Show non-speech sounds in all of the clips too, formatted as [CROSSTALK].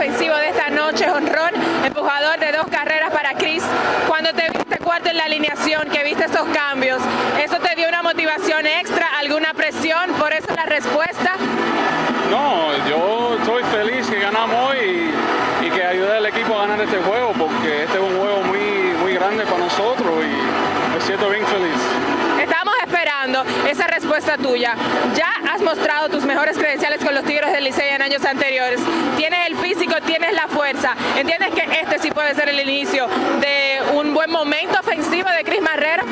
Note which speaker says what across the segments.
Speaker 1: ofensivo de esta noche, honrón, empujador de dos carreras para Chris. Cuando te viste cuarto en la alineación, que viste esos cambios, ¿eso te dio una motivación extra, alguna presión? ¿Por eso la respuesta?
Speaker 2: No, yo estoy feliz que ganamos hoy y, que ayude al equipo a ganar este juego, porque este es un juego muy, muy grande para nosotros y me siento bien feliz.
Speaker 1: Esa respuesta tuya. Ya has mostrado tus mejores credenciales con los Tigres del Licey en años anteriores. Tienes el físico, tienes la fuerza. ¿Entiendes que este sí puede ser el inicio de un buen momento ofensivo de Cris Marrero?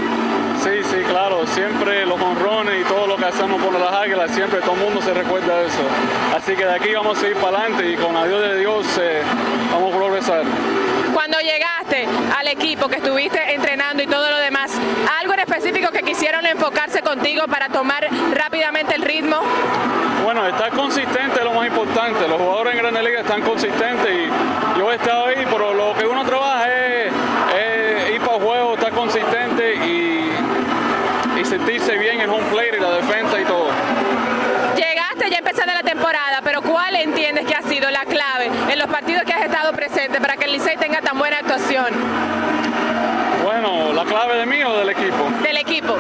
Speaker 2: Sí, sí, claro. Siempre los honrones y todo lo que hacemos por las águilas, siempre todo el mundo se recuerda de eso. Así que de aquí vamos a ir para adelante y con la ayuda de Dios eh, vamos a progresar.
Speaker 1: Cuando llegaste al equipo que estuviste entrenando y todo lo contigo para tomar rápidamente el ritmo?
Speaker 2: Bueno, estar consistente es lo más importante. Los jugadores en Grandes Ligas están consistentes y yo he estado ahí, pero lo que uno trabaja es, ir para el juego, estar consistente y, y sentirse bien en home plate y la defensa y todo.
Speaker 1: Llegaste ya empezando la temporada, pero ¿cuál entiendes que ha sido la clave en los partidos que has estado presente para que el Licey tenga tan buena actuación?
Speaker 2: Bueno, la clave de mí o del equipo.
Speaker 1: Del equipo.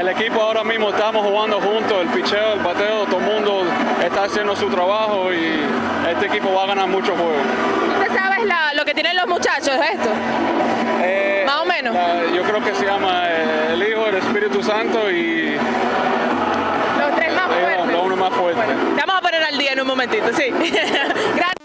Speaker 2: El equipo ahora mismo estamos jugando juntos, el picheo, el bateo, todo el mundo está haciendo su trabajo y este equipo va a ganar muchos juegos.
Speaker 1: ¿Usted sabes lo que tienen los muchachos de esto?
Speaker 2: Eh,
Speaker 1: Más o menos.
Speaker 2: yo creo que se llama eh, el Hijo, el Espíritu Santo y...
Speaker 1: Los tres más fuertes.
Speaker 2: Los uno más fuertes.
Speaker 1: Bueno, te vamos a poner al día en un momentito, sí. [LAUGHS]